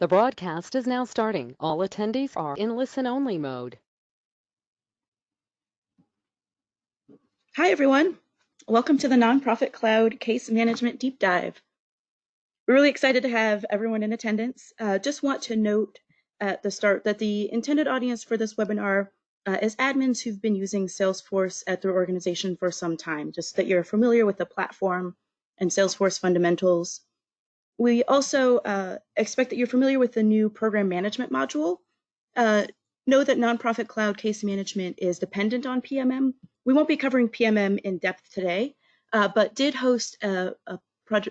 The broadcast is now starting. All attendees are in listen-only mode. Hi, everyone. Welcome to the Nonprofit Cloud Case Management Deep Dive. We're really excited to have everyone in attendance. Uh, just want to note at the start that the intended audience for this webinar uh, is admins who've been using Salesforce at their organization for some time, just that you're familiar with the platform and Salesforce fundamentals. We also uh, expect that you're familiar with the new program management module. Uh, know that Nonprofit Cloud Case Management is dependent on PMM. We won't be covering PMM in depth today, uh, but did host a, a,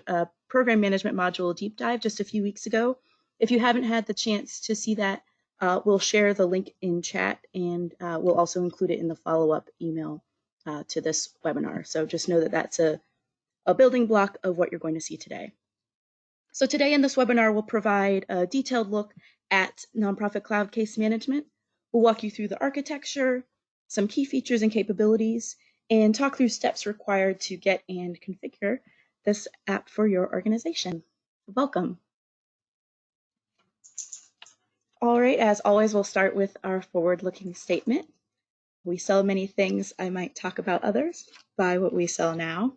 a, program management module deep dive just a few weeks ago. If you haven't had the chance to see that, uh, we'll share the link in chat and uh, we'll also include it in the follow-up email uh, to this webinar. So just know that that's a, a building block of what you're going to see today. So today in this webinar, we'll provide a detailed look at nonprofit cloud case management. We'll walk you through the architecture, some key features and capabilities, and talk through steps required to get and configure this app for your organization. Welcome. All right, as always, we'll start with our forward-looking statement. We sell many things, I might talk about others. Buy what we sell now.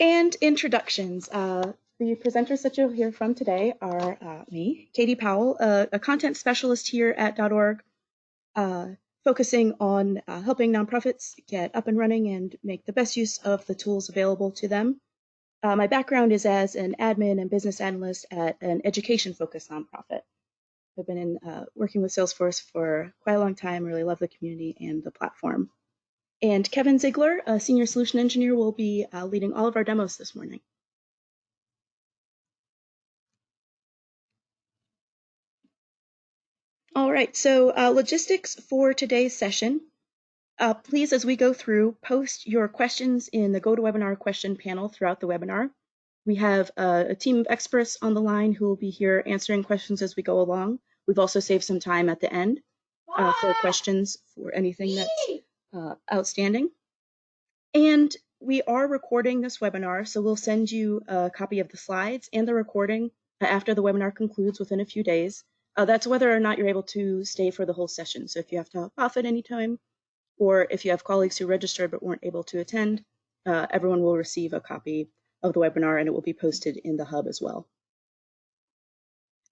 And introductions. Uh, the presenters that you'll hear from today are uh, me, Katie Powell, a content specialist here at .org, uh, focusing on uh, helping nonprofits get up and running and make the best use of the tools available to them. Uh, my background is as an admin and business analyst at an education-focused nonprofit. I've been in, working with Salesforce for quite a long time, really love the community and the platform. And Kevin Ziegler, a senior solution engineer, will be uh, leading all of our demos this morning. All right, so uh, logistics for today's session. Uh, please, as we go through, post your questions in the GoToWebinar question panel throughout the webinar. We have uh, a team of experts on the line who will be here answering questions as we go along. We've also saved some time at the end uh, for questions for anything that's uh, outstanding. And we are recording this webinar, so we'll send you a copy of the slides and the recording after the webinar concludes within a few days. Uh, that's whether or not you're able to stay for the whole session. So if you have to hop off at any time, or if you have colleagues who registered but weren't able to attend, uh, everyone will receive a copy of the webinar and it will be posted in the hub as well.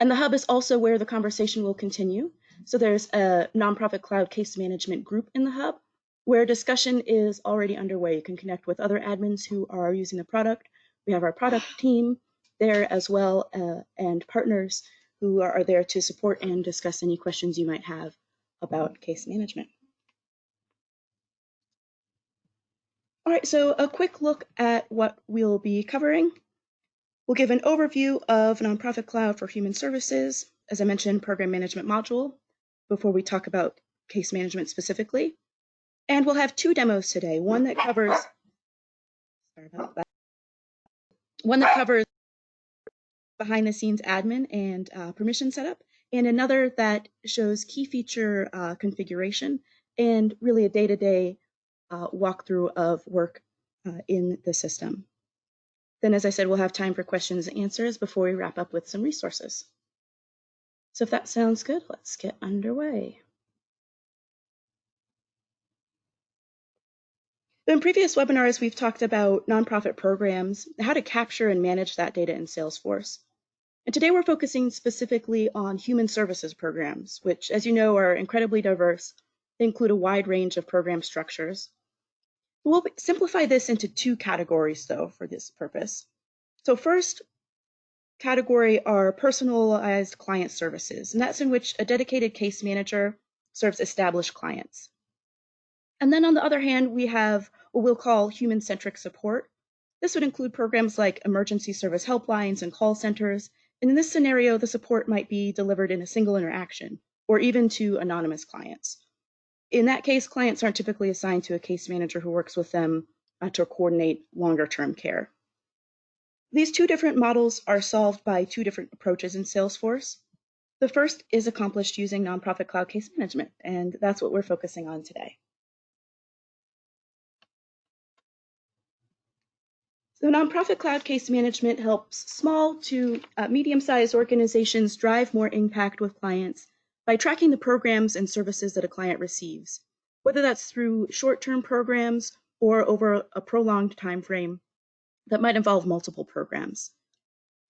And the hub is also where the conversation will continue. So there's a nonprofit cloud case management group in the hub where discussion is already underway. You can connect with other admins who are using the product. We have our product team there as well uh, and partners who are there to support and discuss any questions you might have about case management. All right, so a quick look at what we'll be covering. We'll give an overview of Nonprofit Cloud for Human Services, as I mentioned, program management module, before we talk about case management specifically. And we'll have two demos today. One that covers, sorry about that. One that covers behind the scenes admin and uh, permission setup, and another that shows key feature uh, configuration and really a day-to-day uh, walkthrough of work uh, in the system. Then, as I said, we'll have time for questions and answers before we wrap up with some resources. So if that sounds good, let's get underway. In previous webinars, we've talked about nonprofit programs, how to capture and manage that data in Salesforce. And today we're focusing specifically on human services programs, which, as you know, are incredibly diverse. They include a wide range of program structures. We'll simplify this into two categories, though, for this purpose. So first category are personalized client services, and that's in which a dedicated case manager serves established clients. And then on the other hand, we have what we'll call human-centric support. This would include programs like emergency service helplines and call centers. And in this scenario, the support might be delivered in a single interaction or even to anonymous clients. In that case, clients aren't typically assigned to a case manager who works with them uh, to coordinate longer term care. These two different models are solved by two different approaches in Salesforce. The first is accomplished using nonprofit cloud case management, and that's what we're focusing on today. So nonprofit cloud case management helps small to uh, medium-sized organizations drive more impact with clients by tracking the programs and services that a client receives, whether that's through short-term programs or over a prolonged time frame that might involve multiple programs.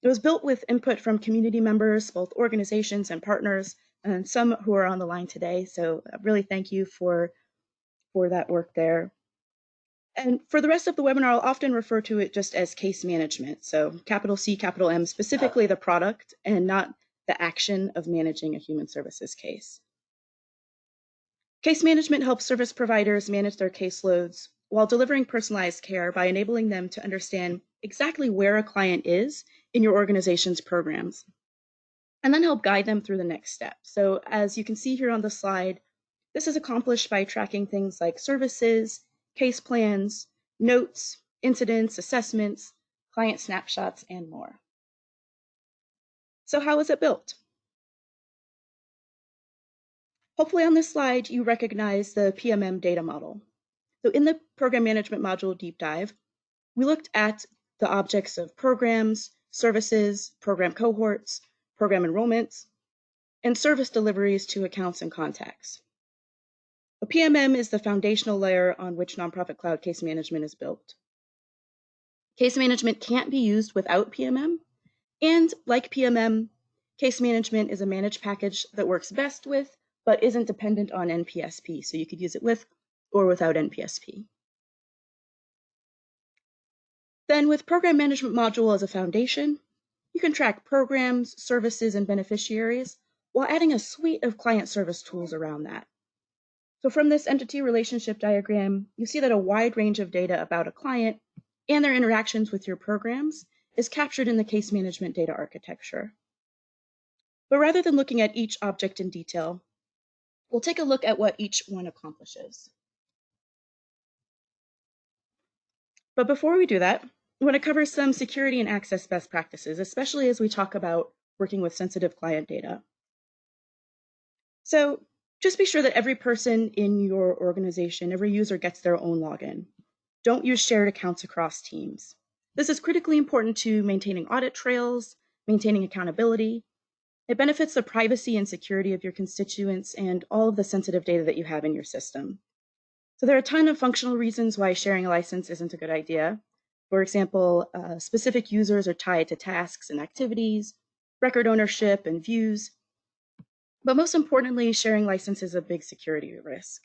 It was built with input from community members, both organizations and partners, and some who are on the line today. So really thank you for, for that work there. And for the rest of the webinar, I'll often refer to it just as case management. So capital C, capital M, specifically the product and not the action of managing a human services case. Case management helps service providers manage their caseloads while delivering personalized care by enabling them to understand exactly where a client is in your organization's programs and then help guide them through the next step. So as you can see here on the slide, this is accomplished by tracking things like services, case plans, notes, incidents, assessments, client snapshots, and more. So how is it built? Hopefully on this slide, you recognize the PMM data model. So in the program management module deep dive, we looked at the objects of programs, services, program cohorts, program enrollments, and service deliveries to accounts and contacts. A PMM is the foundational layer on which nonprofit cloud case management is built. Case management can't be used without PMM, and like PMM, case management is a managed package that works best with, but isn't dependent on NPSP, so you could use it with or without NPSP. Then with Program Management Module as a foundation, you can track programs, services, and beneficiaries while adding a suite of client service tools around that. So from this entity relationship diagram, you see that a wide range of data about a client and their interactions with your programs is captured in the case management data architecture. But rather than looking at each object in detail, we'll take a look at what each one accomplishes. But before we do that, I want to cover some security and access best practices, especially as we talk about working with sensitive client data. So just be sure that every person in your organization, every user gets their own login. Don't use shared accounts across teams. This is critically important to maintaining audit trails, maintaining accountability. It benefits the privacy and security of your constituents and all of the sensitive data that you have in your system. So there are a ton of functional reasons why sharing a license isn't a good idea. For example, uh, specific users are tied to tasks and activities, record ownership and views, but most importantly, sharing license is a big security risk.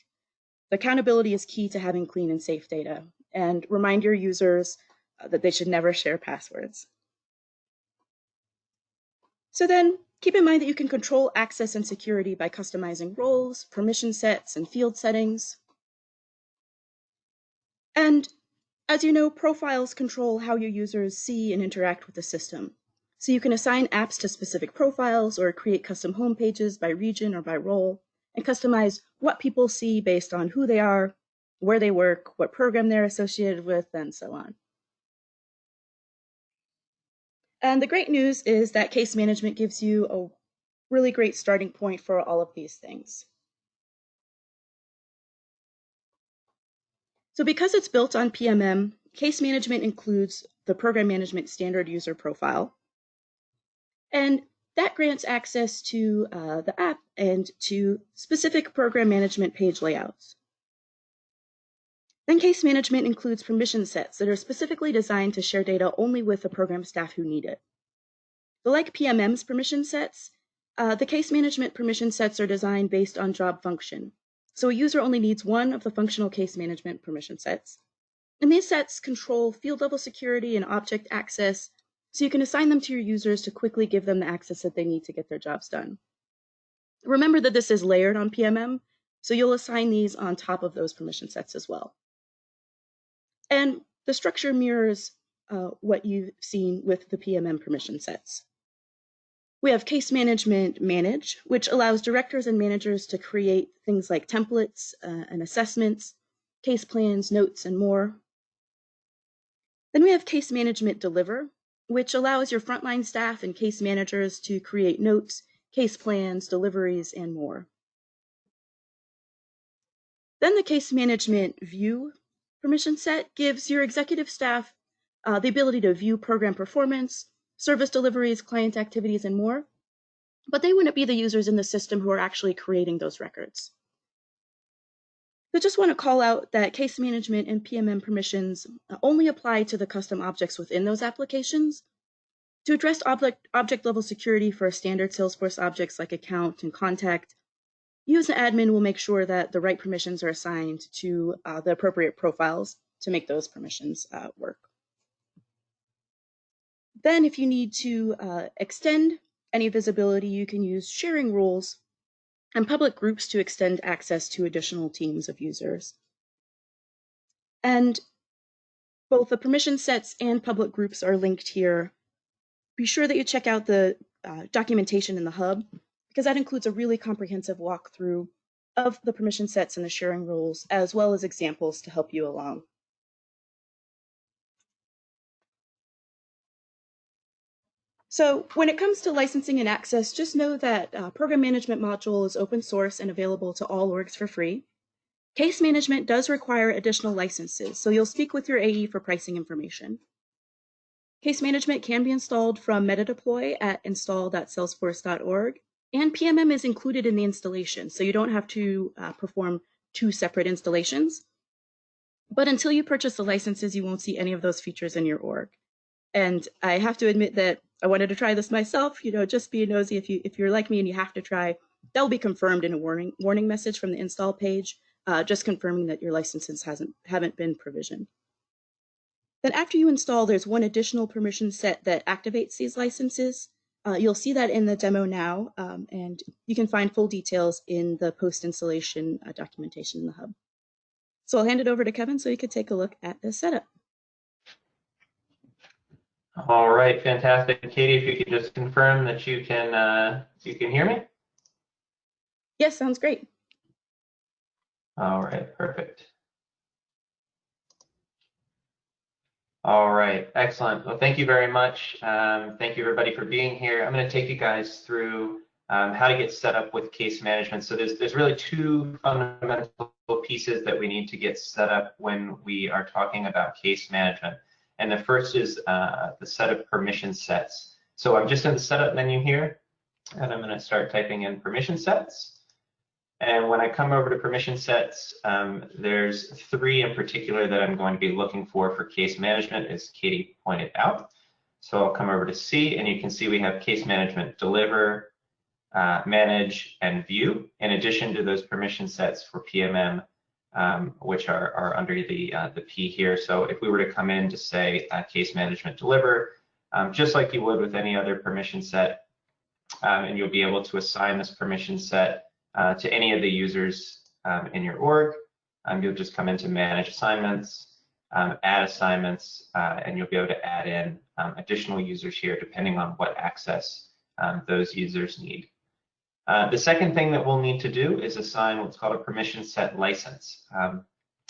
The accountability is key to having clean and safe data, and remind your users uh, that they should never share passwords. So then, keep in mind that you can control access and security by customizing roles, permission sets, and field settings. And as you know, profiles control how your users see and interact with the system. So you can assign apps to specific profiles or create custom home pages by region or by role and customize what people see based on who they are, where they work, what program they're associated with, and so on. And the great news is that case management gives you a really great starting point for all of these things. So because it's built on PMM, case management includes the program management standard user profile, and that grants access to uh, the app and to specific program management page layouts. Then case management includes permission sets that are specifically designed to share data only with the program staff who need it. So like PMM's permission sets, uh, the case management permission sets are designed based on job function. So a user only needs one of the functional case management permission sets. And these sets control field level security and object access so you can assign them to your users to quickly give them the access that they need to get their jobs done. Remember that this is layered on PMM, so you'll assign these on top of those permission sets as well. And the structure mirrors uh, what you've seen with the PMM permission sets. We have case management manage, which allows directors and managers to create things like templates uh, and assessments, case plans, notes, and more. Then we have case management deliver, which allows your frontline staff and case managers to create notes, case plans, deliveries, and more. Then the case management view permission set gives your executive staff uh, the ability to view program performance, service deliveries, client activities, and more. But they wouldn't be the users in the system who are actually creating those records. I just want to call out that case management and PMM permissions only apply to the custom objects within those applications. To address object, object level security for standard Salesforce objects like account and contact, you as an admin will make sure that the right permissions are assigned to uh, the appropriate profiles to make those permissions uh, work. Then if you need to uh, extend any visibility, you can use sharing rules and public groups to extend access to additional teams of users. And both the permission sets and public groups are linked here. Be sure that you check out the uh, documentation in the hub because that includes a really comprehensive walkthrough of the permission sets and the sharing rules, as well as examples to help you along. So when it comes to licensing and access, just know that uh, Program Management module is open source and available to all orgs for free. Case management does require additional licenses, so you'll speak with your AE for pricing information. Case management can be installed from Metadeploy at install.salesforce.org, and PMM is included in the installation, so you don't have to uh, perform two separate installations. But until you purchase the licenses, you won't see any of those features in your org. And I have to admit that I wanted to try this myself. You know, just be nosy. If you if you're like me and you have to try, that will be confirmed in a warning warning message from the install page, uh, just confirming that your licenses hasn't haven't been provisioned. Then after you install, there's one additional permission set that activates these licenses. Uh, you'll see that in the demo now, um, and you can find full details in the post-installation uh, documentation in the hub. So I'll hand it over to Kevin so you could take a look at the setup. All right, fantastic. Katie, if you could just confirm that you can uh, you can hear me. Yes, sounds great. All right, perfect. All right, excellent. Well, thank you very much. Um, thank you everybody for being here. I'm going to take you guys through um, how to get set up with case management. So there's there's really two fundamental pieces that we need to get set up when we are talking about case management. And the first is uh, the set of permission sets. So I'm just in the setup menu here, and I'm going to start typing in permission sets. And when I come over to permission sets, um, there's three in particular that I'm going to be looking for for case management, as Katie pointed out. So I'll come over to C, and you can see we have case management deliver, uh, manage, and view, in addition to those permission sets for PMM um, which are, are under the, uh, the P here. So if we were to come in to say uh, case management deliver, um, just like you would with any other permission set, um, and you'll be able to assign this permission set uh, to any of the users um, in your org. Um, you'll just come into manage assignments, um, add assignments, uh, and you'll be able to add in additional users here depending on what access those users need. Uh, the second thing that we'll need to do is assign what's called a permission set license. Um,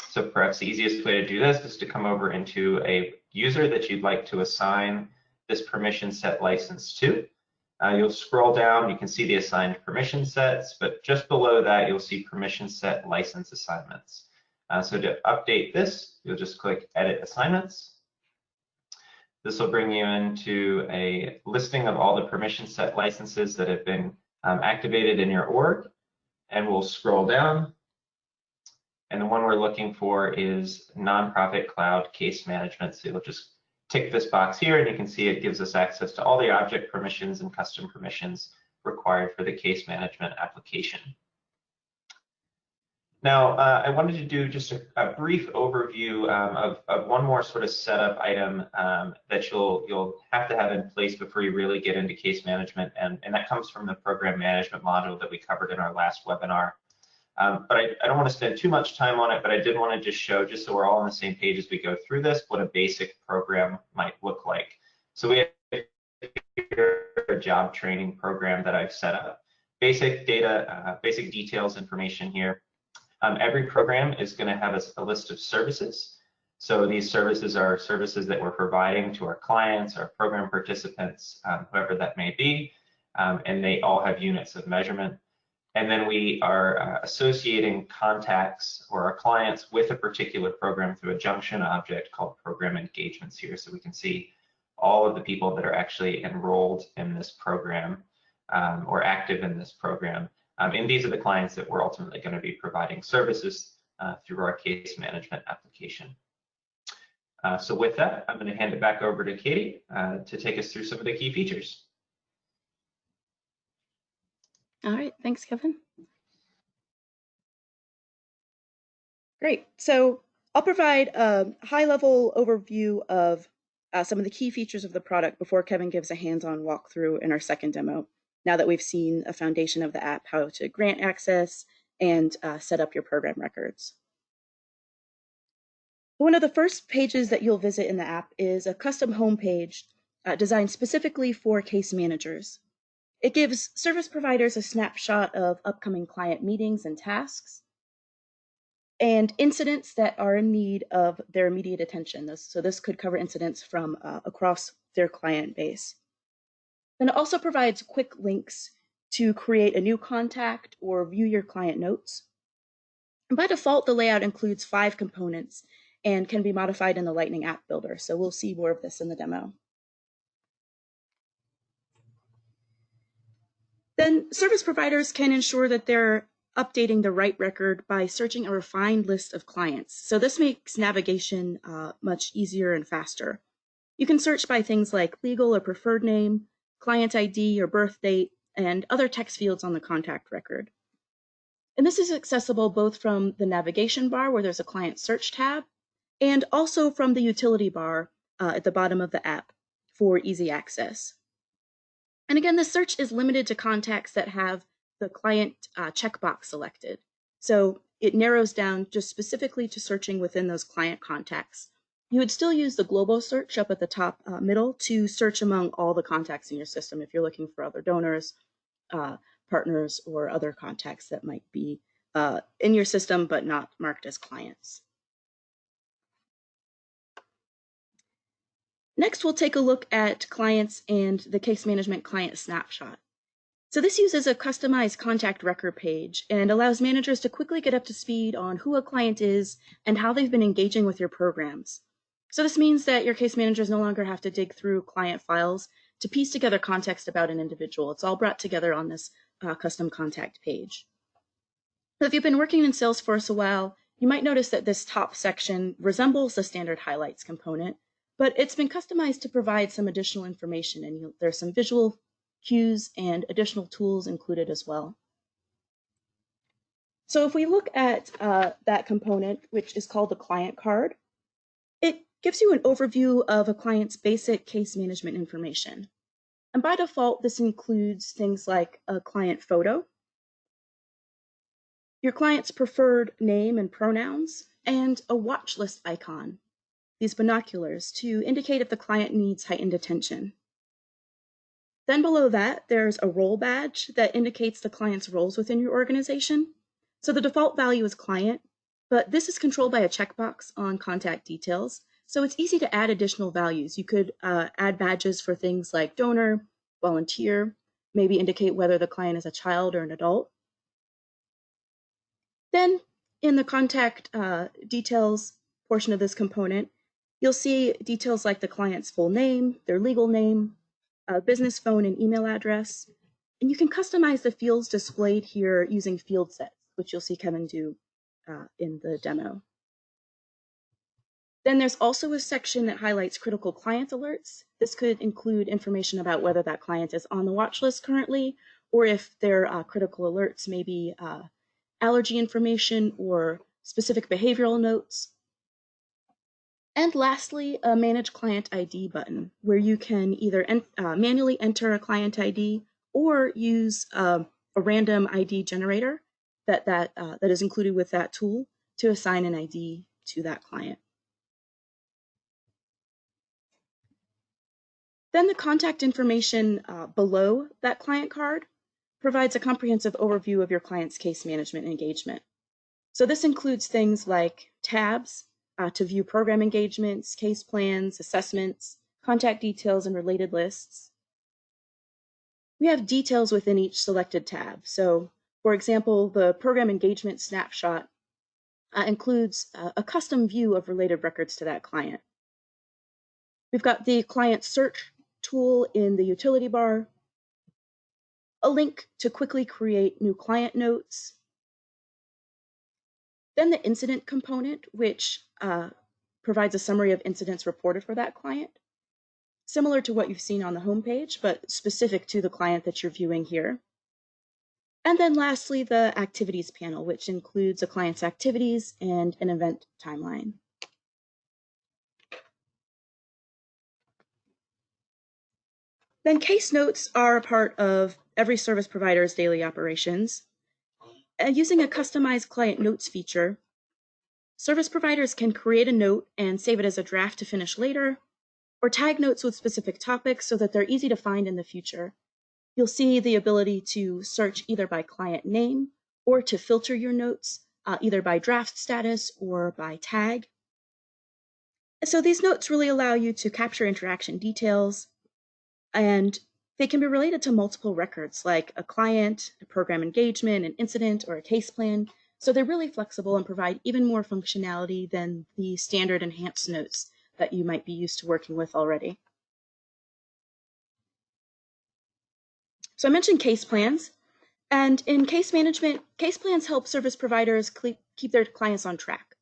so perhaps the easiest way to do this is to come over into a user that you'd like to assign this permission set license to. Uh, you'll scroll down, you can see the assigned permission sets, but just below that, you'll see permission set license assignments. Uh, so to update this, you'll just click edit assignments. This will bring you into a listing of all the permission set licenses that have been um, activated in your org and we'll scroll down. And the one we're looking for is nonprofit cloud case management. So you'll just tick this box here and you can see it gives us access to all the object permissions and custom permissions required for the case management application. Now, uh, I wanted to do just a, a brief overview um, of, of, one more sort of setup item um, that you'll you'll have to have in place before you really get into case management, and, and that comes from the program management module that we covered in our last webinar. Um, but I, I, don't want to spend too much time on it, but I did want to just show, just so we're all on the same page as we go through this, what a basic program might look like. So we have a job training program that I've set up. Basic data, uh, basic details information here. Um, every program is going to have a, a, list of services. So these services are services that we're providing to our clients, our program participants, um, whoever that may be, um, and they all have units of measurement. and then we are uh, associating contacts or our clients with a particular program through a junction object called program engagements here. So we can see all of the people that are actually enrolled in this program um, or active in this program. Um, and these are the clients that we're ultimately going to be providing services uh, through our case management application. Uh, so with that, I'm going to hand it back over to Katie uh, to take us through some of the key features. All right, thanks, Kevin. Great. So I'll provide a high-level overview of uh, some of the key features of the product before Kevin gives a hands-on walkthrough in our second demo. Now that we've seen a foundation of the app, how to grant access and uh, set up your program records. One of the first pages that you'll visit in the app is a custom homepage uh, designed specifically for case managers. It gives service providers a snapshot of upcoming client meetings and tasks and incidents that are in need of their immediate attention. This, so this could cover incidents from uh, across their client base. Then it also provides quick links to create a new contact or view your client notes. And by default, the layout includes five components and can be modified in the Lightning App Builder. So we'll see more of this in the demo. Then service providers can ensure that they're updating the right record by searching a refined list of clients. So this makes navigation uh, much easier and faster. You can search by things like legal or preferred name, client ID or birth date, and other text fields on the contact record. And this is accessible both from the navigation bar where there's a client search tab and also from the utility bar uh, at the bottom of the app for easy access. And again, the search is limited to contacts that have the client uh, checkbox selected. So it narrows down just specifically to searching within those client contacts. You would still use the global search up at the top uh, middle to search among all the contacts in your system if you're looking for other donors, uh, partners, or other contacts that might be uh, in your system but not marked as clients. Next, we'll take a look at clients and the case management client snapshot. So this uses a customized contact record page and allows managers to quickly get up to speed on who a client is and how they've been engaging with your programs. So this means that your case managers no longer have to dig through client files to piece together context about an individual. It's all brought together on this uh, custom contact page. So if you've been working in Salesforce a while, you might notice that this top section resembles the standard highlights component, but it's been customized to provide some additional information and you, there's some visual cues and additional tools included as well. So if we look at uh, that component, which is called the client card, gives you an overview of a client's basic case management information. And by default, this includes things like a client photo, your client's preferred name and pronouns, and a watch list icon these binoculars to indicate if the client needs heightened attention. Then below that, there's a role badge that indicates the client's roles within your organization. So the default value is client, but this is controlled by a checkbox on contact details. So it's easy to add additional values. You could uh, add badges for things like donor, volunteer, maybe indicate whether the client is a child or an adult. Then in the contact uh, details portion of this component, You'll see details like the client's full name, their legal name, a business phone and email address. And you can customize the fields displayed here using field sets, which you'll see Kevin do uh, in the demo. Then there's also a section that highlights critical client alerts. This could include information about whether that client is on the watch list currently, or if their uh, critical alerts may be uh, allergy information or specific behavioral notes and lastly, a Manage Client ID button, where you can either en uh, manually enter a client ID or use uh, a random ID generator that, that, uh, that is included with that tool to assign an ID to that client. Then the contact information uh, below that client card provides a comprehensive overview of your client's case management engagement. So this includes things like tabs, uh, to view program engagements, case plans, assessments, contact details, and related lists. We have details within each selected tab. So For example, the program engagement snapshot uh, includes uh, a custom view of related records to that client. We've got the client search tool in the utility bar, a link to quickly create new client notes, then the incident component, which uh, provides a summary of incidents reported for that client, similar to what you've seen on the homepage, but specific to the client that you're viewing here. And then lastly, the activities panel, which includes a client's activities and an event timeline. Then case notes are a part of every service provider's daily operations. And using a customized client notes feature, service providers can create a note and save it as a draft to finish later, or tag notes with specific topics so that they're easy to find in the future. You'll see the ability to search either by client name or to filter your notes uh, either by draft status or by tag. So these notes really allow you to capture interaction details and they can be related to multiple records like a client, a program engagement, an incident, or a case plan. So they're really flexible and provide even more functionality than the standard enhanced notes that you might be used to working with already. So I mentioned case plans. And in case management, case plans help service providers keep their clients on track.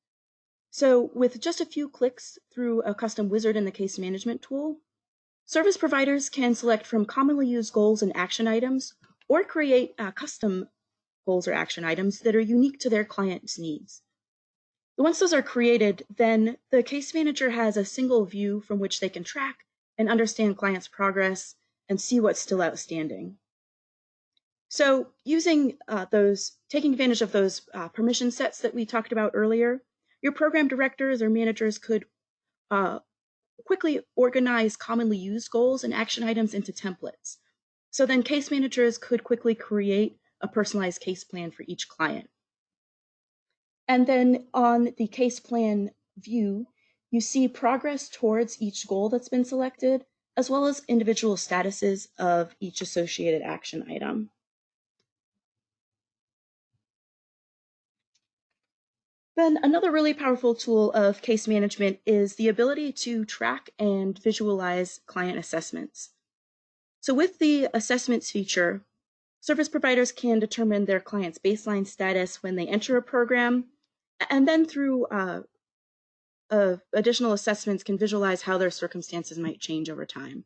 So with just a few clicks through a custom wizard in the case management tool, Service providers can select from commonly used goals and action items or create uh, custom goals or action items that are unique to their client's needs. Once those are created, then the case manager has a single view from which they can track and understand clients' progress and see what's still outstanding. So using uh, those, taking advantage of those uh, permission sets that we talked about earlier, your program directors or managers could uh, quickly organize commonly used goals and action items into templates. So then case managers could quickly create a personalized case plan for each client. And then on the case plan view, you see progress towards each goal that's been selected, as well as individual statuses of each associated action item. Then another really powerful tool of case management is the ability to track and visualize client assessments. So with the assessments feature, service providers can determine their client's baseline status when they enter a program, and then through uh, uh, additional assessments can visualize how their circumstances might change over time.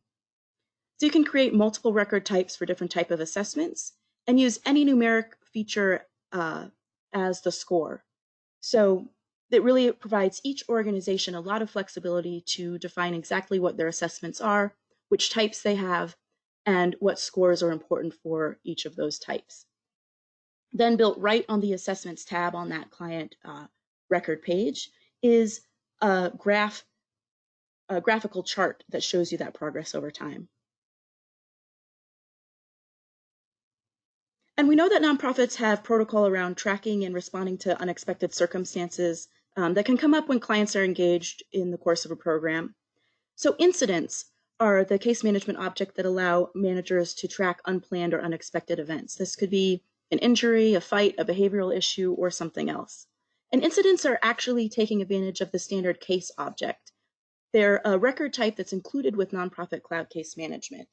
So you can create multiple record types for different type of assessments and use any numeric feature uh, as the score. So it really provides each organization a lot of flexibility to define exactly what their assessments are, which types they have, and what scores are important for each of those types. Then built right on the assessments tab on that client uh, record page is a graph, a graphical chart that shows you that progress over time. And we know that nonprofits have protocol around tracking and responding to unexpected circumstances um, that can come up when clients are engaged in the course of a program. So incidents are the case management object that allow managers to track unplanned or unexpected events. This could be an injury, a fight, a behavioral issue, or something else. And incidents are actually taking advantage of the standard case object. They're a record type that's included with nonprofit cloud case management.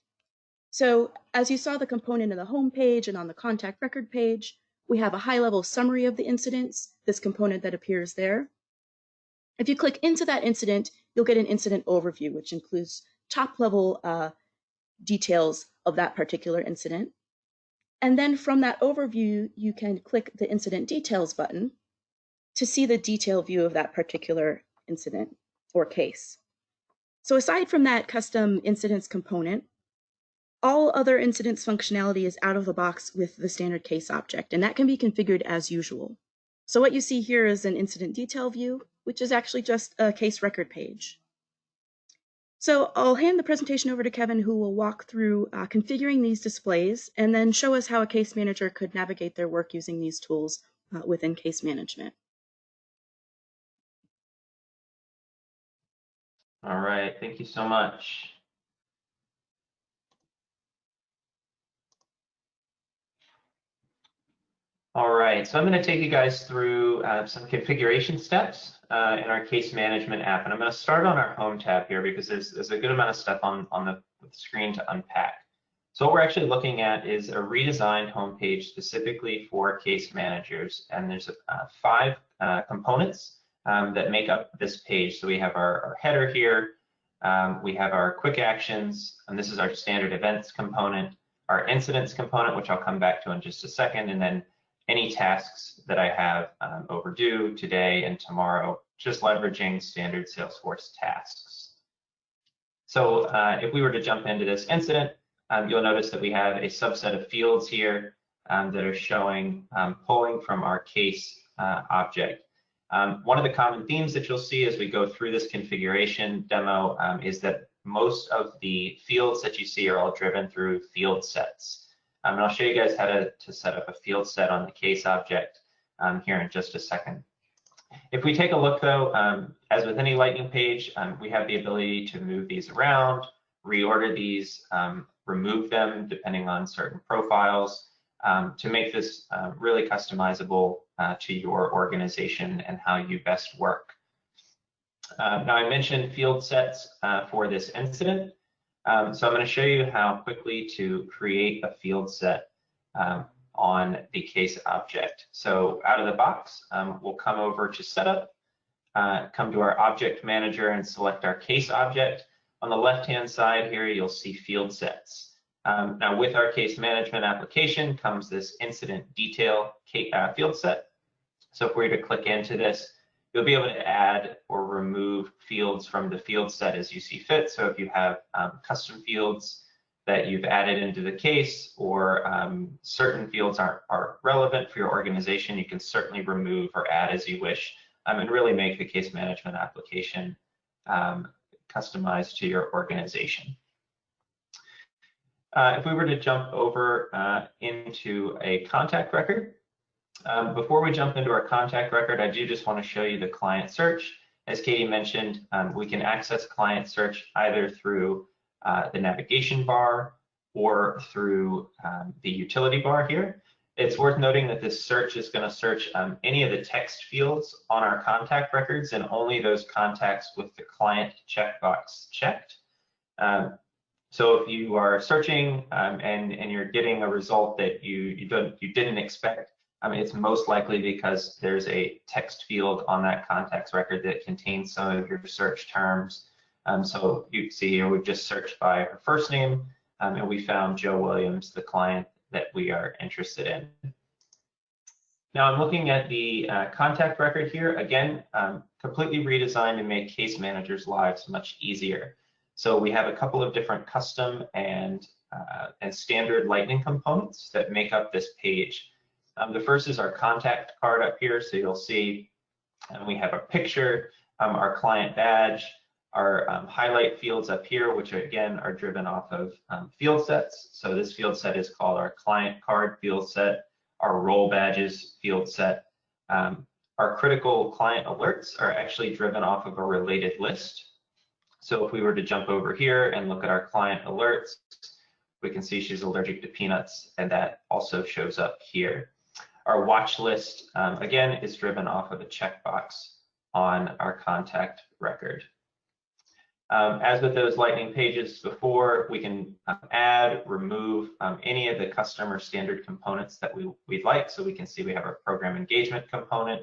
So as you saw the component in the home page and on the contact record page, we have a high level summary of the incidents, this component that appears there. If you click into that incident, you'll get an incident overview, which includes top level uh, details of that particular incident. And then from that overview, you can click the incident details button to see the detailed view of that particular incident or case. So aside from that custom incidents component, all other incidents functionality is out of the box with the standard case object, and that can be configured as usual. So what you see here is an incident detail view, which is actually just a case record page. So I'll hand the presentation over to Kevin, who will walk through uh, configuring these displays and then show us how a case manager could navigate their work using these tools uh, within case management. All right, thank you so much. All right, so I'm going to take you guys through uh, some configuration steps uh, in our case management app. And I'm going to start on our home tab here because there's, there's a good amount of stuff on, on the screen to unpack. So what we're actually looking at is a redesigned homepage specifically for case managers. And there's uh, five uh, components um, that make up this page. So we have our, our header here, um, we have our quick actions, and this is our standard events component, our incidents component, which I'll come back to in just a second, and then any tasks that I have um, overdue today and tomorrow, just leveraging standard Salesforce tasks. So uh, if we were to jump into this incident, um, you'll notice that we have a subset of fields here um, that are showing um, pulling from our case uh, object. Um, one of the common themes that you'll see as we go through this configuration demo um, is that most of the fields that you see are all driven through field sets. Um, and I'll show you guys how to, to set up a field set on the case object um, here in just a second. If we take a look though, um, as with any Lightning page, um, we have the ability to move these around, reorder these, remove them depending on certain profiles, um, to make this uh, really customizable uh, to your organization and how you best work. Uh, now I mentioned field sets uh, for this incident. Um, so I'm going to show you how quickly to create a field set um, on the case object. So out of the box, um, we'll come over to setup, uh, come to our object manager and select our case object. On the left-hand side here, you'll see field sets. Um, now with our case management application comes this incident detail uh, field set. So if we were to click into this, you'll be able to add or remove fields from the field set as you see fit. So if you have um, custom fields that you've added into the case or um, certain fields aren't, are relevant for your organization, you can certainly remove or add as you wish um, and really make the case management application um, customized to your organization. Uh, if we were to jump over uh, into a contact record, um, before we jump into our contact record, I do just want to show you the client search. As Katie mentioned, um, we can access client search either through uh, the navigation bar or through um, the utility bar here. It's worth noting that this search is going to search um, any of the text fields on our contact records and only those contacts with the client checkbox checked. Um, so if you are searching um, and, and you're getting a result that you, you, don't, you didn't expect, I mean, it's most likely because there's a text field on that contacts record that contains some of your search terms. Um, so you see here, we've just searched by her first name um, and we found Joe Williams, the client that we are interested in. Now I'm looking at the uh, contact record here, again, um, completely redesigned to make case managers' lives much easier. So we have a couple of different custom and, uh, and standard Lightning components that make up this page. Um, the first is our contact card up here. So you'll see and we have a picture, um, our client badge, our um, highlight fields up here, which again are driven off of um, field sets. So this field set is called our client card field set, our role badges field set. Um, our critical client alerts are actually driven off of a related list. So if we were to jump over here and look at our client alerts, we can see she's allergic to peanuts and that also shows up here. Our watch list, um, again, is driven off of a checkbox on our contact record. Um, as with those lightning pages before, we can um, add, remove um, any of the customer standard components that we, we'd like. So we can see we have our program engagement component.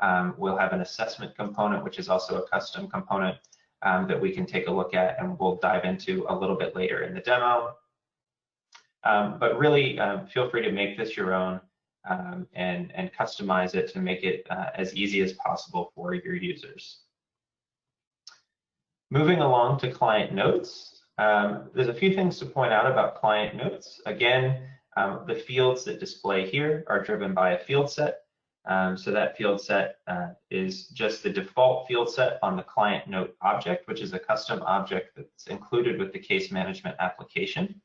Um, we'll have an assessment component, which is also a custom component um, that we can take a look at and we'll dive into a little bit later in the demo. Um, but really feel free to make this your own um, and, and customize it to make it uh, as easy as possible for your users. Moving along to client notes, um, there's a few things to point out about client notes. Again, um, the fields that display here are driven by a field set um, so that field set uh, is just the default field set on the client note object, which is a custom object that's included with the case management application.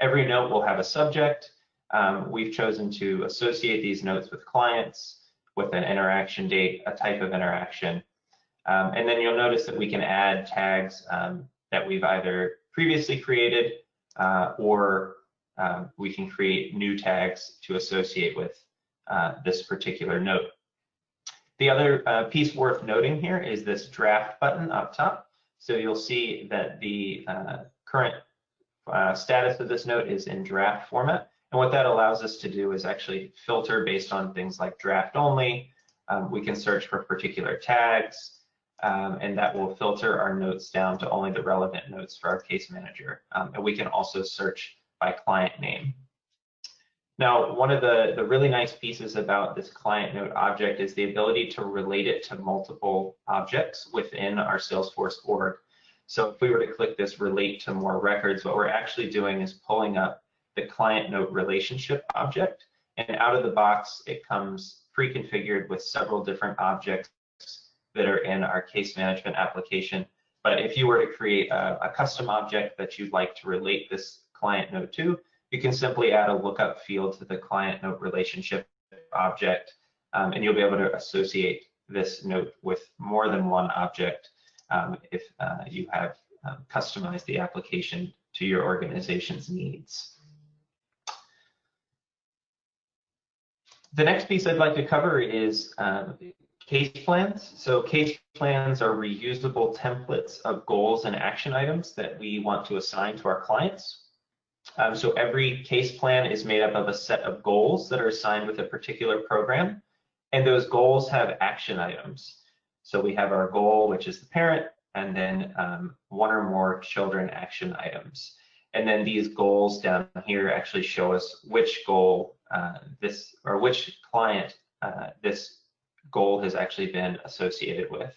Every note will have a subject. Um, we've chosen to associate these notes with clients, with an interaction date, a type of interaction. Um, and then you'll notice that we can add tags um, that we've either previously created uh, or um, we can create new tags to associate with uh, this particular note. The other uh, piece worth noting here is this draft button up top. So you'll see that the uh, current uh, status of this note is in draft format. And what that allows us to do is actually filter based on things like draft only. Um, we can search for particular tags, um, and that will filter our notes down to only the relevant notes for our case manager. Um, and we can also search by client name. Now, one of the, the really nice pieces about this client note object is the ability to relate it to multiple objects within our Salesforce org. So if we were to click this relate to more records, what we're actually doing is pulling up the client note relationship object. And out of the box, it comes pre-configured with several different objects that are in our case management application. But if you were to create a, a custom object that you'd like to relate this client note to, you can simply add a lookup field to the client note relationship object, um, and you'll be able to associate this note with more than one object um, if uh, you have um, customized the application to your organization's needs. The next piece I'd like to cover is um, case plans. So case plans are reusable templates of goals and action items that we want to assign to our clients. Um, so every case plan is made up of a set of goals that are assigned with a particular program, and those goals have action items. So we have our goal, which is the parent, and then um, one or more children action items. And then these goals down here actually show us which goal uh, this, or which client uh, this goal has actually been associated with.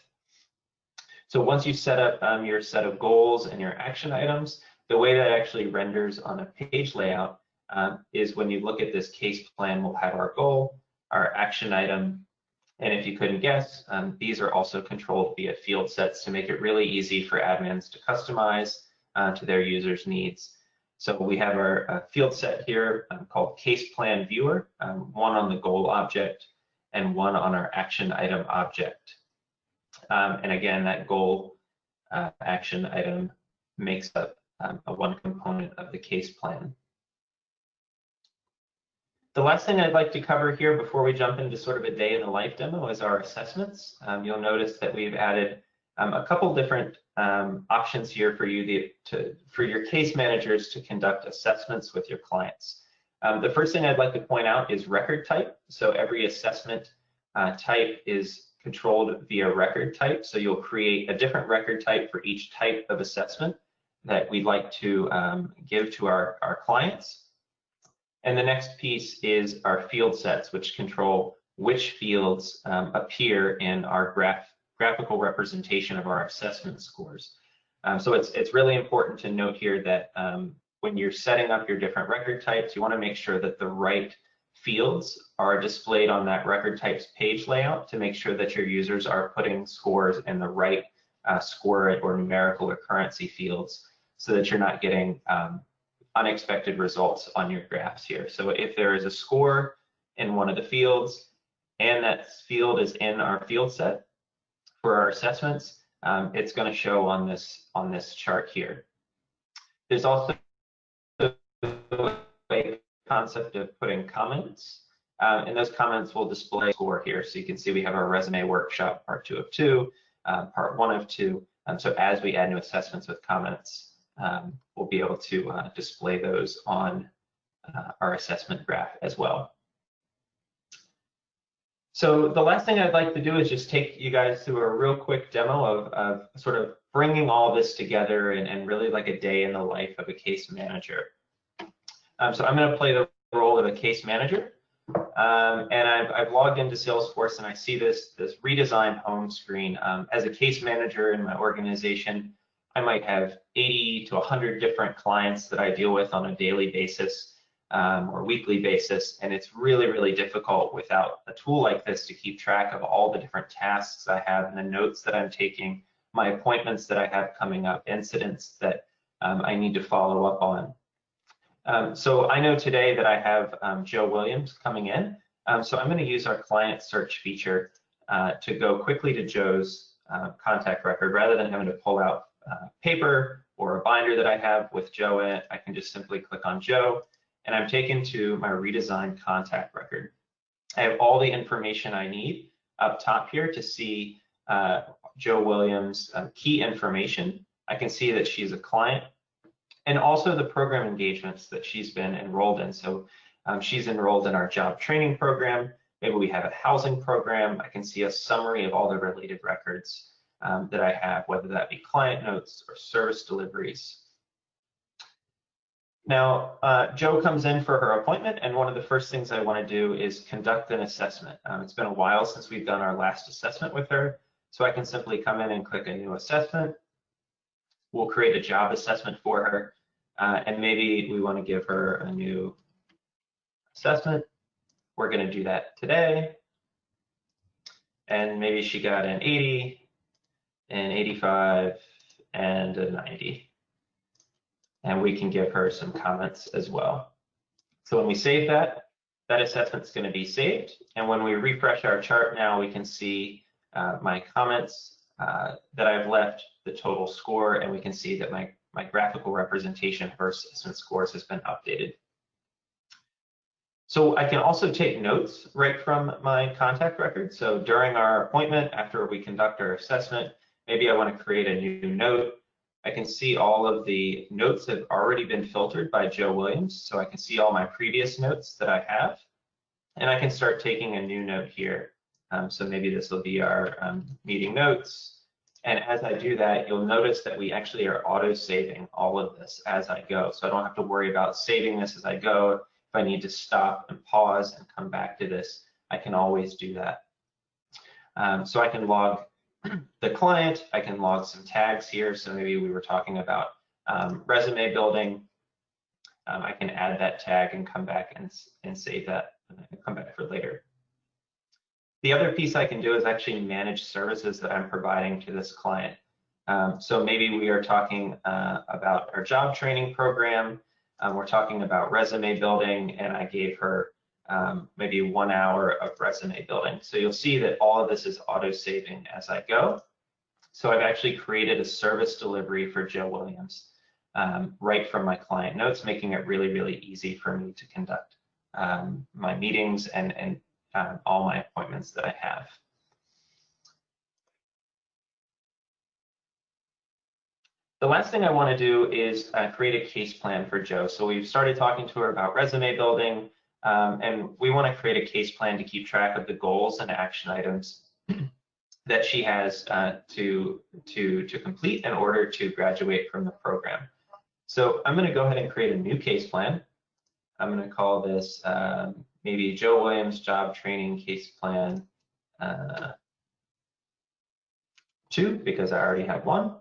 So once you set up um, your set of goals and your action items, the way that actually renders on a page layout um, is when you look at this case plan, we'll have our goal, our action item, and if you couldn't guess, um, these are also controlled via field sets to make it really easy for admins to customize uh, to their users' needs. So we have our uh, field set here um, called case plan viewer, um, one on the goal object and one on our action item object. Um, and again, that goal uh, action item makes up um, a one component of the case plan. The last thing I'd like to cover here before we jump into sort of a day in the life demo is our assessments. Um, you'll notice that we've added um, a couple different um, options here for you to, to, for your case managers to conduct assessments with your clients. Um, the first thing I'd like to point out is record type. So every assessment uh, type is controlled via record type. So you'll create a different record type for each type of assessment that we'd like to um, give to our, our clients. And the next piece is our field sets, which control which fields um, appear in our graph, graphical representation of our assessment scores. Um, so it's, it's really important to note here that um, when you're setting up your different record types, you want to make sure that the right fields are displayed on that record types page layout to make sure that your users are putting scores in the right uh, score or numerical or currency fields so that you're not getting um, unexpected results on your graphs here. So if there is a score in one of the fields and that field is in our field set for our assessments, um, it's going to show on this on this chart here. There's also a concept of putting comments, um, and those comments will display score here. So you can see we have our resume workshop part two of two, uh, part one of two. Um, so as we add new assessments with comments, um, we'll be able to uh, display those on uh, our assessment graph as well. So the last thing I'd like to do is just take you guys through a real quick demo of, of sort of bringing all this together and, and, really like a day in the life of a case manager. Um, so I'm going to play the role of a case manager. Um, and I've, I've, logged into Salesforce and I see this, this redesigned home screen. Um, as a case manager in my organization, I might have 80 to 100 different clients that I deal with on a daily basis um, or weekly basis. And it's really, really difficult without a tool like this to keep track of all the different tasks I have and the notes that I'm taking, my appointments that I have coming up, incidents that um, I need to follow up on. Um, so I know today that I have um, Joe Williams coming in. Um, so I'm going to use our client search feature uh, to go quickly to Joe's uh, contact record rather than having to pull out uh, paper or a binder that I have with Joe in it, I can just simply click on Joe and I'm taken to my redesigned contact record. I have all the information I need up top here to see uh, Joe Williams' uh, key information. I can see that she's a client and also the program engagements that she's been enrolled in. So um, she's enrolled in our job training program. Maybe we have a housing program. I can see a summary of all the related records um, that I have, whether that be client notes or service deliveries. Now, uh, Joe comes in for her appointment, and one of the first things I want to do is conduct an assessment. Um, it's been a while since we've done our last assessment with her, so I can simply come in and click a new assessment. We'll create a job assessment for her, uh, and maybe we want to give her a new assessment. We're going to do that today. And maybe she got an 80, an 85, and a 90 and we can give her some comments as well. So when we save that, that assessment is going to be saved. And when we refresh our chart now, we can see uh, my comments uh, that I've left, the total score, and we can see that my, my graphical representation of assessment scores has been updated. So I can also take notes right from my contact record. So during our appointment, after we conduct our assessment, maybe I want to create a new note I can see all of the notes have already been filtered by Joe Williams. So I can see all my previous notes that I have. And I can start taking a new note here. Um, so maybe this will be our um, meeting notes. And as I do that, you'll notice that we actually are auto saving all of this as I go. So I don't have to worry about saving this as I go. If I need to stop and pause and come back to this, I can always do that. Um, so I can log the client, I can log some tags here. So maybe we were talking about um, resume building. Um, I can add that tag and come back and, and save that and come back for later. The other piece I can do is actually manage services that I'm providing to this client. Um, so maybe we are talking uh, about our job training program. Um, we're talking about resume building, and I gave her um, maybe one hour of resume building. So you'll see that all of this is auto saving as I go. So I've actually created a service delivery for Joe Williams um, right from my client notes, making it really, really easy for me to conduct um, my meetings and, and um, all my appointments that I have. The last thing I want to do is uh, create a case plan for Joe. So we've started talking to her about resume building, um, and we want to create a case plan to keep track of the goals and action items that she has uh, to, to, to complete in order to graduate from the program. So I'm going to go ahead and create a new case plan. I'm going to call this um, maybe Joe Williams Job Training Case Plan uh, 2 because I already have one.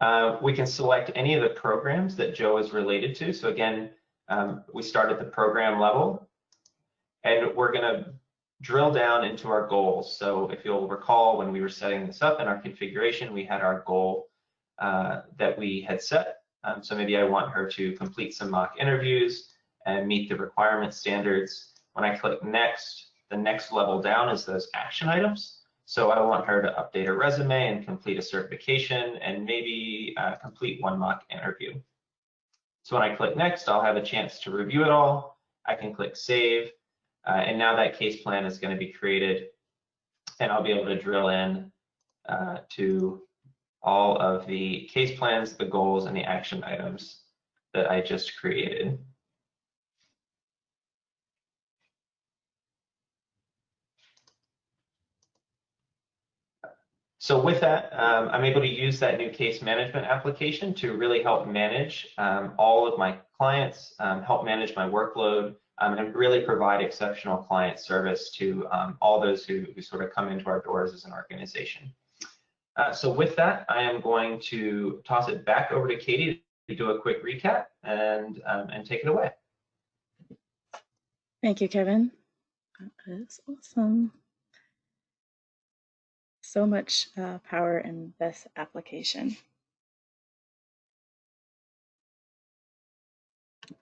Uh, we can select any of the programs that Joe is related to. So again, um, we start at the program level, and we're going to drill down into our goals. So if you'll recall, when we were setting this up in our configuration, we had our goal uh, that we had set. Um, so maybe I want her to complete some mock interviews and meet the requirement standards. When I click next, the next level down is those action items. So I want her to update her resume and complete a certification and maybe uh, complete one mock interview. So when I click next, I'll have a chance to review it all. I can click save, uh, and now that case plan is going to be created, and I'll be able to drill in uh, to all of the case plans, the goals, and the action items that I just created. So with that, um, I'm able to use that new case management application to really help manage um, all of my clients, um, help manage my workload, um, and really provide exceptional client service to um, all those who, who, sort of come into our doors as an organization. Uh, so with that, I am going to toss it back over to Katie to do a quick recap and, um, and take it away. Thank you, Kevin. That is awesome so much uh, power in this application.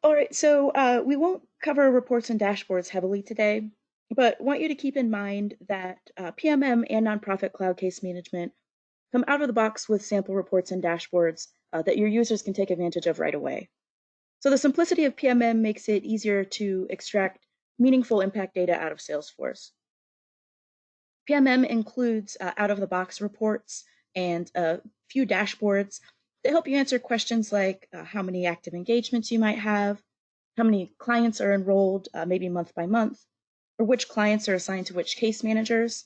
All right, so uh, we won't cover reports and dashboards heavily today, but want you to keep in mind that uh, PMM and Nonprofit Cloud Case Management come out of the box with sample reports and dashboards uh, that your users can take advantage of right away. So the simplicity of PMM makes it easier to extract meaningful impact data out of Salesforce. PMM includes uh, out-of-the-box reports and a few dashboards that help you answer questions like uh, how many active engagements you might have, how many clients are enrolled, uh, maybe month by month, or which clients are assigned to which case managers.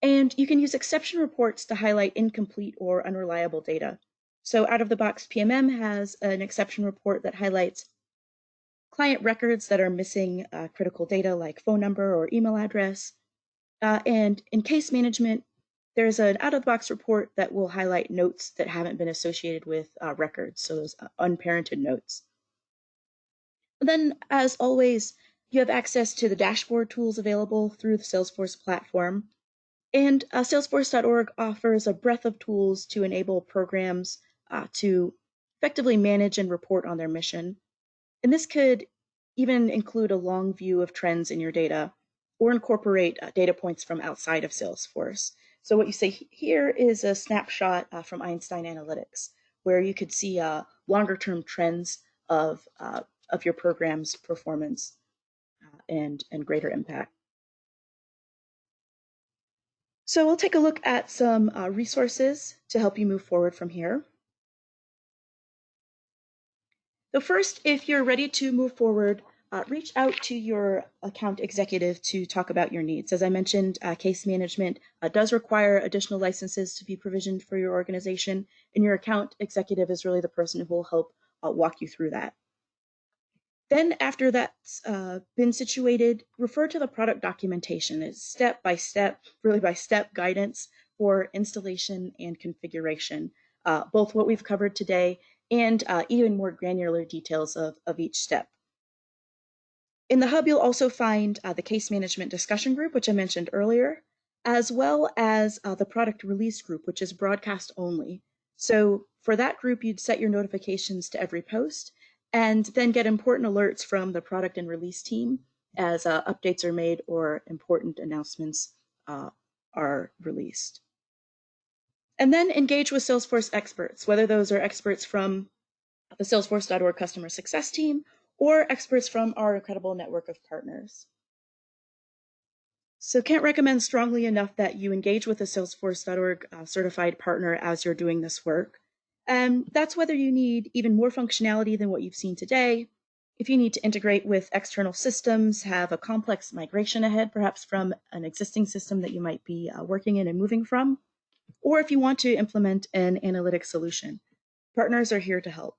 And you can use exception reports to highlight incomplete or unreliable data. So out of the box PMM has an exception report that highlights client records that are missing uh, critical data like phone number or email address. Uh, and in case management, there's an out of the box report that will highlight notes that haven't been associated with uh, records, so those uh, unparented notes. Then, as always, you have access to the dashboard tools available through the Salesforce platform. And uh, Salesforce.org offers a breadth of tools to enable programs uh, to effectively manage and report on their mission. And this could even include a long view of trends in your data or incorporate uh, data points from outside of Salesforce. So what you see here is a snapshot uh, from Einstein Analytics, where you could see uh, longer term trends of, uh, of your program's performance uh, and, and greater impact. So we'll take a look at some uh, resources to help you move forward from here. So first, if you're ready to move forward, uh, reach out to your account executive to talk about your needs. As I mentioned, uh, case management uh, does require additional licenses to be provisioned for your organization, and your account executive is really the person who will help uh, walk you through that. Then after that's uh, been situated, refer to the product documentation. It's step by step, really by step guidance for installation and configuration, uh, both what we've covered today and even more granular details of, of each step. In the hub, you'll also find uh, the case management discussion group, which I mentioned earlier, as well as uh, the product release group, which is broadcast only. So for that group, you'd set your notifications to every post and then get important alerts from the product and release team as uh, updates are made or important announcements uh, are released. And then engage with Salesforce experts, whether those are experts from the Salesforce.org customer success team or experts from our incredible network of partners. So can't recommend strongly enough that you engage with a Salesforce.org uh, certified partner as you're doing this work. And that's whether you need even more functionality than what you've seen today, if you need to integrate with external systems, have a complex migration ahead, perhaps from an existing system that you might be uh, working in and moving from, or if you want to implement an analytic solution. Partners are here to help.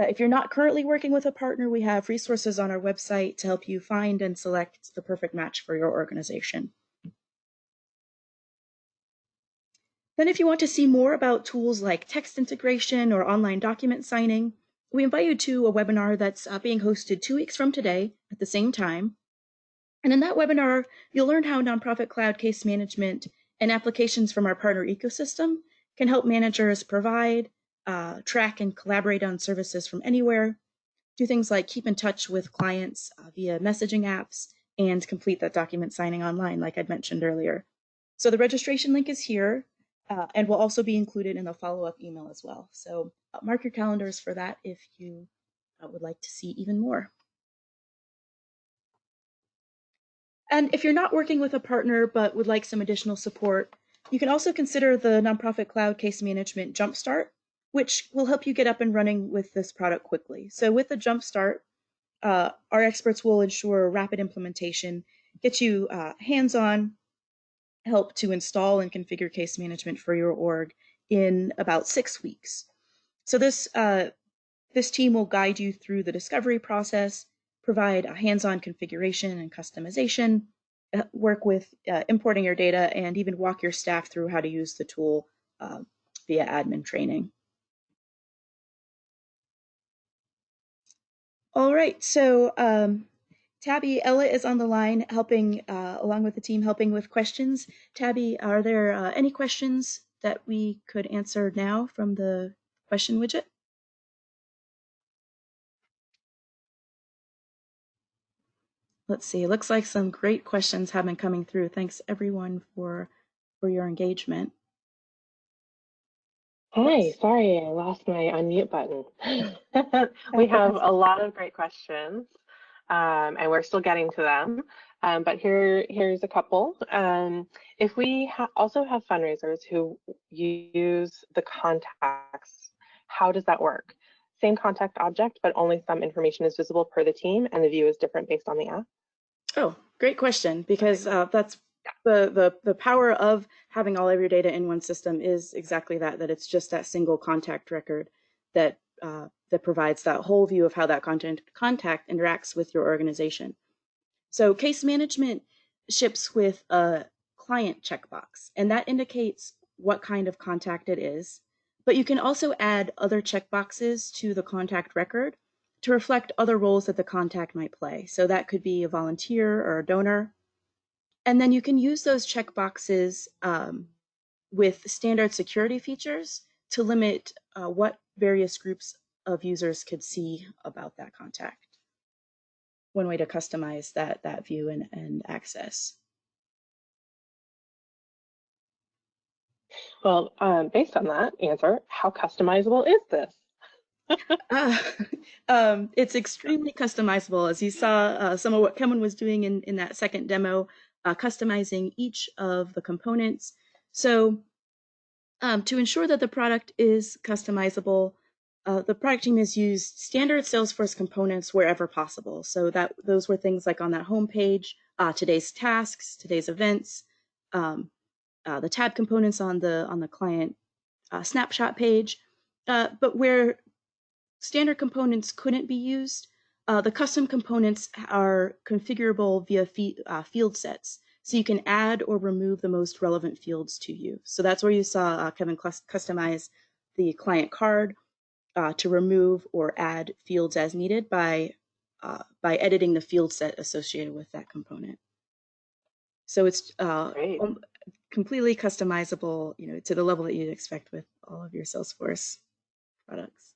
Uh, if you're not currently working with a partner, we have resources on our website to help you find and select the perfect match for your organization. Then if you want to see more about tools like text integration or online document signing, we invite you to a webinar that's uh, being hosted two weeks from today at the same time. And in that webinar, you'll learn how Nonprofit Cloud Case Management and applications from our partner ecosystem can help managers provide, uh, track and collaborate on services from anywhere, do things like keep in touch with clients uh, via messaging apps, and complete that document signing online, like I'd mentioned earlier. So the registration link is here uh, and will also be included in the follow-up email as well. So uh, mark your calendars for that if you uh, would like to see even more. And if you're not working with a partner but would like some additional support, you can also consider the Nonprofit Cloud Case Management Jumpstart which will help you get up and running with this product quickly. So with the Jumpstart, uh, our experts will ensure rapid implementation, get you uh, hands-on help to install and configure case management for your org in about six weeks. So this uh, this team will guide you through the discovery process, provide a hands-on configuration and customization, uh, work with uh, importing your data, and even walk your staff through how to use the tool uh, via admin training. All right, so um, Tabby Ella is on the line helping, uh, along with the team, helping with questions. Tabby, are there uh, any questions that we could answer now from the question widget? Let's see, looks like some great questions have been coming through. Thanks everyone for, for your engagement. Hi, sorry, I lost my unmute button. we have a lot of great questions. um, and we're still getting to them. Um, but here, here's a couple. Um, if we ha also have fundraisers who use the contacts, how does that work? Same contact object, but only some information is visible per the team and the view is different based on the app? Oh, great question, because uh, that's the, the, the power of having all of your data in one system is exactly that, that it's just that single contact record that, uh, that provides that whole view of how that content, contact interacts with your organization. So case management ships with a client checkbox, and that indicates what kind of contact it is. But you can also add other checkboxes to the contact record to reflect other roles that the contact might play. So that could be a volunteer or a donor. And then you can use those checkboxes um, with standard security features to limit uh, what various groups of users could see about that contact one way to customize that that view and, and access. Well, um, based on that answer, how customizable is this? uh, um, it's extremely customizable. As you saw, uh, some of what Kevin was doing in, in that second demo, uh, customizing each of the components. So um, to ensure that the product is customizable, uh, the product team has used standard Salesforce components wherever possible. So that those were things like on that home page, uh, today's tasks, today's events, um, uh, the tab components on the on the client uh, snapshot page. Uh, but where standard components couldn't be used, uh, the custom components are configurable via field sets. So you can add or remove the most relevant fields to you. So that's where you saw Kevin customize the client card uh, to remove or add fields as needed by, uh, by editing the field set associated with that component. So it's uh, completely customizable, you know, to the level that you'd expect with all of your Salesforce products.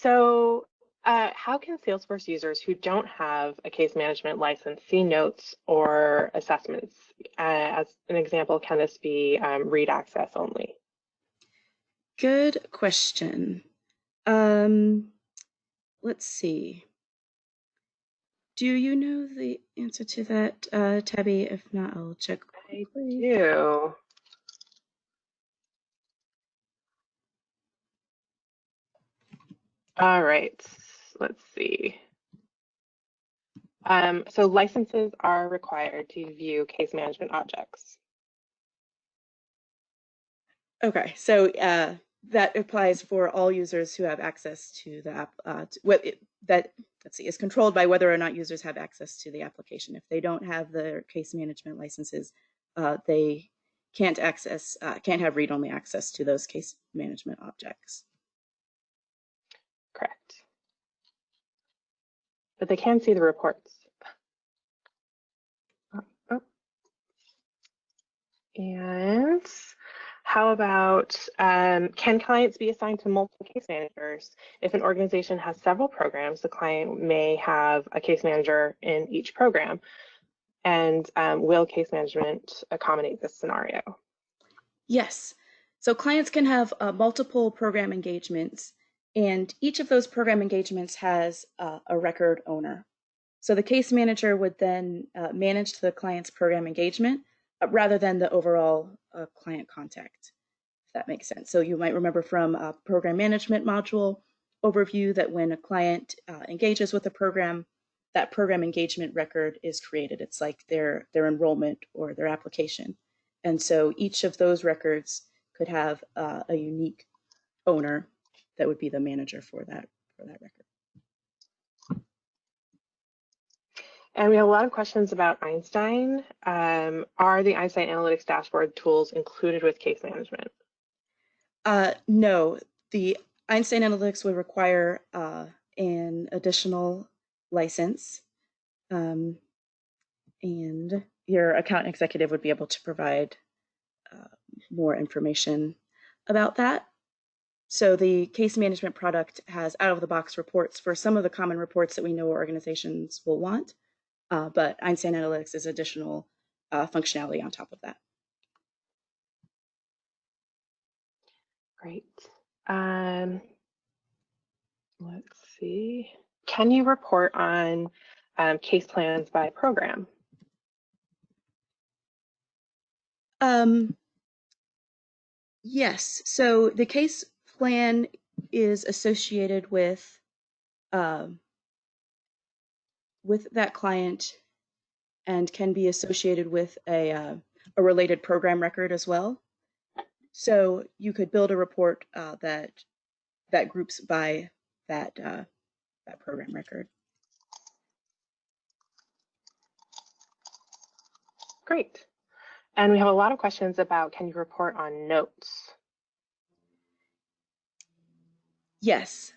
So uh, how can Salesforce users who don't have a case management license see notes or assessments? Uh, as an example, can this be um, read access only? Good question. Um, let's see. Do you know the answer to that, uh, Tabby? If not, I'll check. I do. All right, let's see. Um, so licenses are required to view case management objects. Okay, so uh, that applies for all users who have access to the app. Uh, to, what it, that let's see is controlled by whether or not users have access to the application. If they don't have the case management licenses, uh, they can't access uh, can't have read-only access to those case management objects. Correct. But they can see the reports. Oh, oh. And how about um, can clients be assigned to multiple case managers? If an organization has several programs, the client may have a case manager in each program. And um, will case management accommodate this scenario? Yes. So clients can have uh, multiple program engagements, and each of those program engagements has uh, a record owner. So the case manager would then uh, manage the client's program engagement uh, rather than the overall uh, client contact, if that makes sense. So you might remember from a program management module overview that when a client uh, engages with a program, that program engagement record is created. It's like their, their enrollment or their application. And so each of those records could have uh, a unique owner that would be the manager for that, for that record. And we have a lot of questions about Einstein. Um, are the Einstein Analytics dashboard tools included with case management? Uh, no, the Einstein Analytics would require uh, an additional license. Um, and your account executive would be able to provide uh, more information about that. So the case management product has out of the box reports for some of the common reports that we know organizations will want. Uh, but Einstein Analytics is additional uh, functionality on top of that. Great. Um, let's see. can you report on um, case plans by program? Um, yes. So the case plan is associated with um, with that client and can be associated with a uh, a related program record as well. So you could build a report uh, that that groups by that uh, that program record. Great. And we have a lot of questions about can you report on notes? Yes,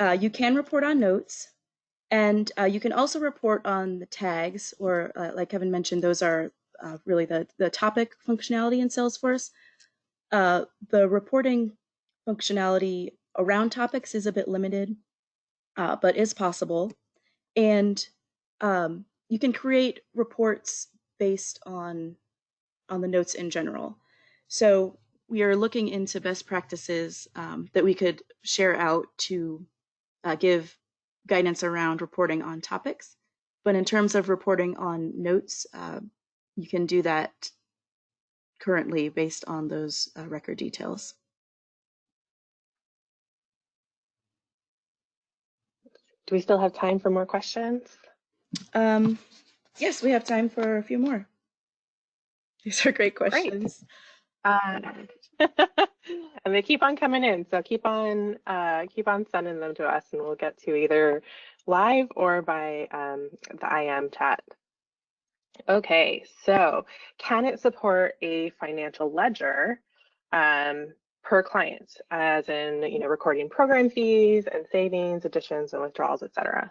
uh, you can report on notes, and uh, you can also report on the tags, or uh, like Kevin mentioned, those are uh, really the, the topic functionality in Salesforce. Uh, the reporting functionality around topics is a bit limited, uh, but is possible. And um, you can create reports based on on the notes in general. So we are looking into best practices um, that we could share out to uh, give guidance around reporting on topics. But in terms of reporting on notes, uh, you can do that currently based on those uh, record details. Do we still have time for more questions? Um, yes, we have time for a few more. These are great questions. Uh, and they keep on coming in, so keep on uh, keep on sending them to us, and we'll get to either live or by um, the IM chat. Okay, so can it support a financial ledger um, per client, as in you know recording program fees and savings, additions and withdrawals, etc.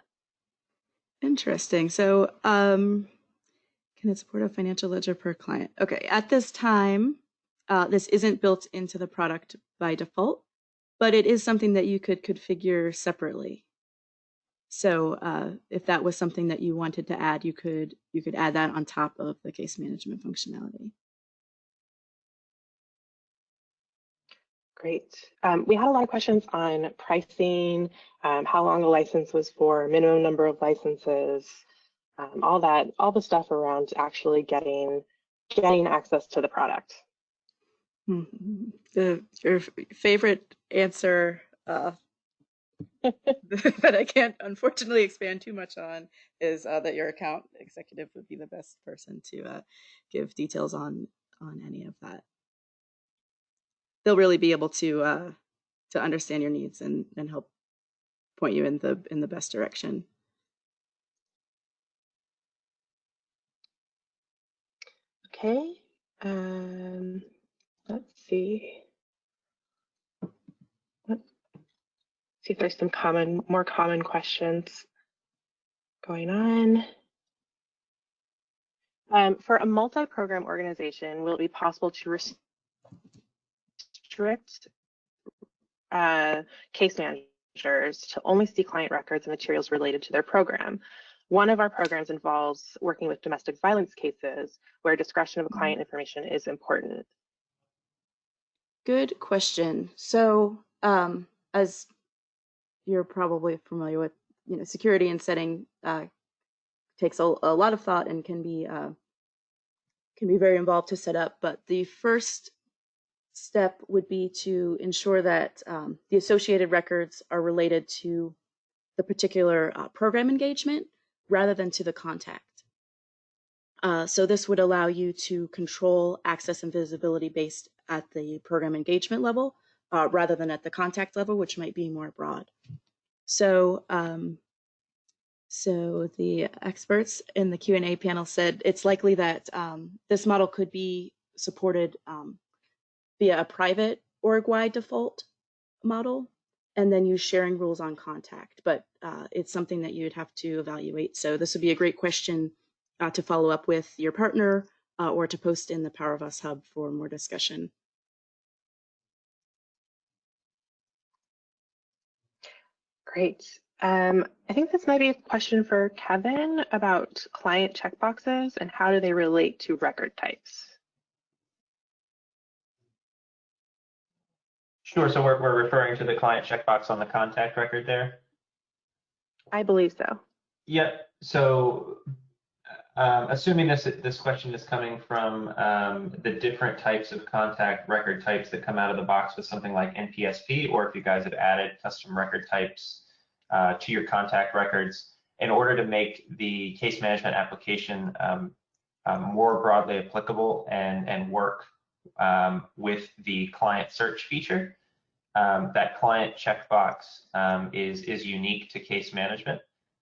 Interesting. So, um, can it support a financial ledger per client? Okay, at this time, uh, this isn't built into the product by default, but it is something that you could configure separately. So uh, if that was something that you wanted to add, you could you could add that on top of the case management functionality. Great. Um, we had a lot of questions on pricing, um, how long the license was for, minimum number of licenses, um, all that, all the stuff around actually getting getting access to the product. The your favorite answer uh, that I can't unfortunately expand too much on is uh, that your account executive would be the best person to uh, give details on on any of that. They'll really be able to uh, to understand your needs and and help point you in the in the best direction. Okay. Um, see. Let's see if there's some common, more common questions going on. Um, for a multi-program organization, will it be possible to restrict uh, case managers to only see client records and materials related to their program? One of our programs involves working with domestic violence cases where discretion of client information is important. Good question. So, um, as you're probably familiar with, you know, security and setting uh, takes a, a, lot of thought and can be uh, can be very involved to set up. But the first step would be to ensure that um, the associated records are related to the particular uh, program engagement rather than to the contact. Uh, so this would allow you to control access and visibility based at the program engagement level uh, rather than at the contact level, which might be more broad. So, um, so the experts in the Q&A panel said it's likely that um, this model could be supported um, via a private org-wide default model and then use sharing rules on contact. But uh, it's something that you'd have to evaluate. So this would be a great question uh, to follow up with your partner uh, or to post in the Power of Us Hub for more discussion. Great. Um, I think this might be a question for Kevin about client checkboxes and how do they relate to record types? Sure. So we're, we're referring to the client checkbox on the contact record there? I believe so. Yep. So, um, assuming this this question is coming from um, the different types of contact record types that come out of the box with something like NPSP, or if you guys have added custom record types uh, to your contact records in order to make the case management application um, um, more broadly applicable and and work um, with the client search feature. Um, that client checkbox um, is is unique to case management.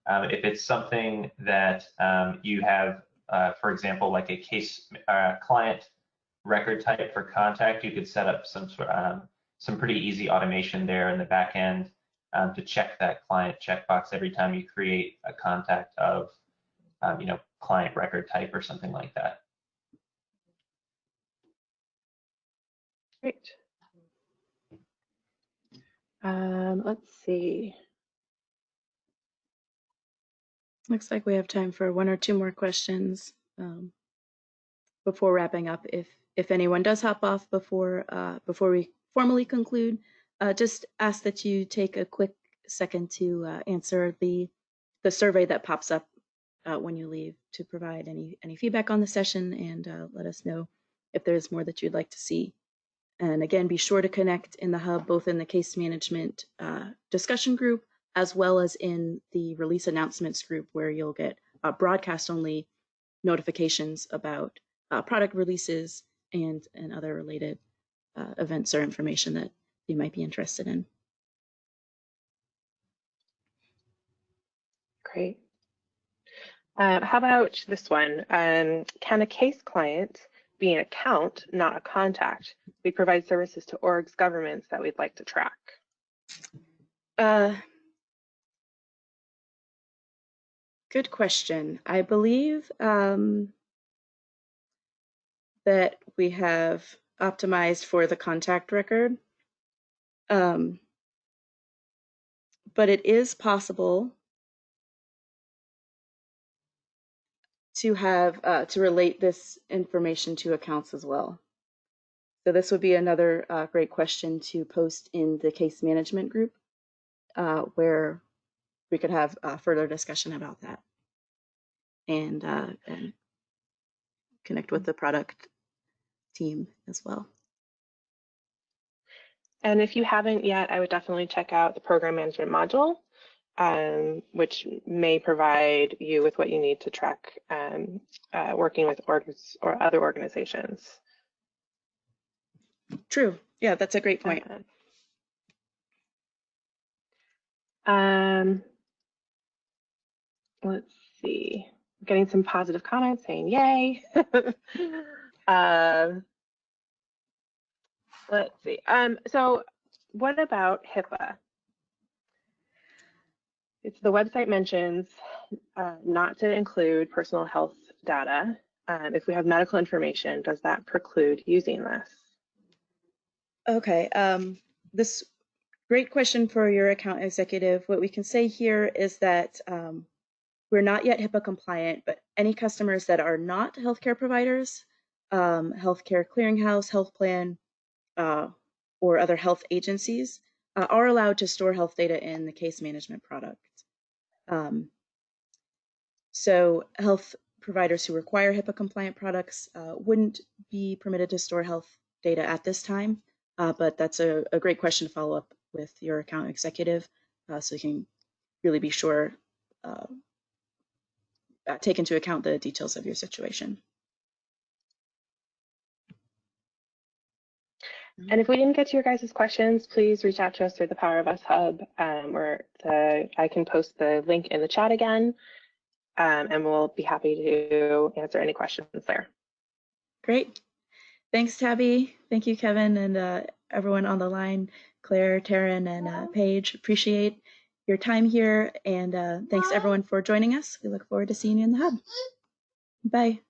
Um, if it's something that um, you have, uh, for example, like a case uh, client record type for contact, you could set up some um, some pretty easy automation there in the back end um, to check that client checkbox every time you create a contact of, um, you know, client record type or something like that. Great. Um, let's see. Looks like we have time for one or two more questions um, before wrapping up. If if anyone does hop off before uh, before we formally conclude, uh, just ask that you take a quick second to uh, answer the the survey that pops up uh, when you leave to provide any any feedback on the session and uh, let us know if there's more that you'd like to see. And again, be sure to connect in the hub, both in the case management uh, discussion group as well as in the release announcements group where you'll get uh, broadcast only notifications about uh, product releases and, and other related uh, events or information that you might be interested in. Great. Uh, how about this one? Um, can a case client be an account, not a contact? We provide services to orgs governments that we'd like to track. Uh, Good question. I believe um, that we have optimized for the contact record. Um, but it is possible to have uh, to relate this information to accounts as well. So this would be another uh, great question to post in the case management group, uh, where we could have a further discussion about that and, uh, and connect with the product team as well. And if you haven't yet, I would definitely check out the program management module, um, which may provide you with what you need to track um, uh, working with orgs or other organizations. True. Yeah, that's a great point. Um, let's see. getting some positive comments saying yay. uh, let's see. Um, so what about HIPAA? It's the website mentions uh, not to include personal health data. Um, if we have medical information, does that preclude using this? Okay, um, this great question for your account executive. What we can say here is that um, we're not yet HIPAA compliant, but any customers that are not healthcare providers, um, healthcare clearinghouse, health plan, uh, or other health agencies uh, are allowed to store health data in the case management product. Um, so health providers who require HIPAA compliant products uh, wouldn't be permitted to store health data at this time, uh, but that's a, a, great question to follow up with your account executive uh, so you can really be sure uh, take into account the details of your situation. And if we didn't get to your guys' questions, please reach out to us through the Power of Us Hub, um, where the, I can post the link in the chat again, um, and we'll be happy to answer any questions there. Great. Thanks, Tabby. Thank you, Kevin, and uh, everyone on the line, Claire, Taryn, and uh, Paige. Appreciate your time here. And uh, thanks everyone for joining us. We look forward to seeing you in the hub. Bye.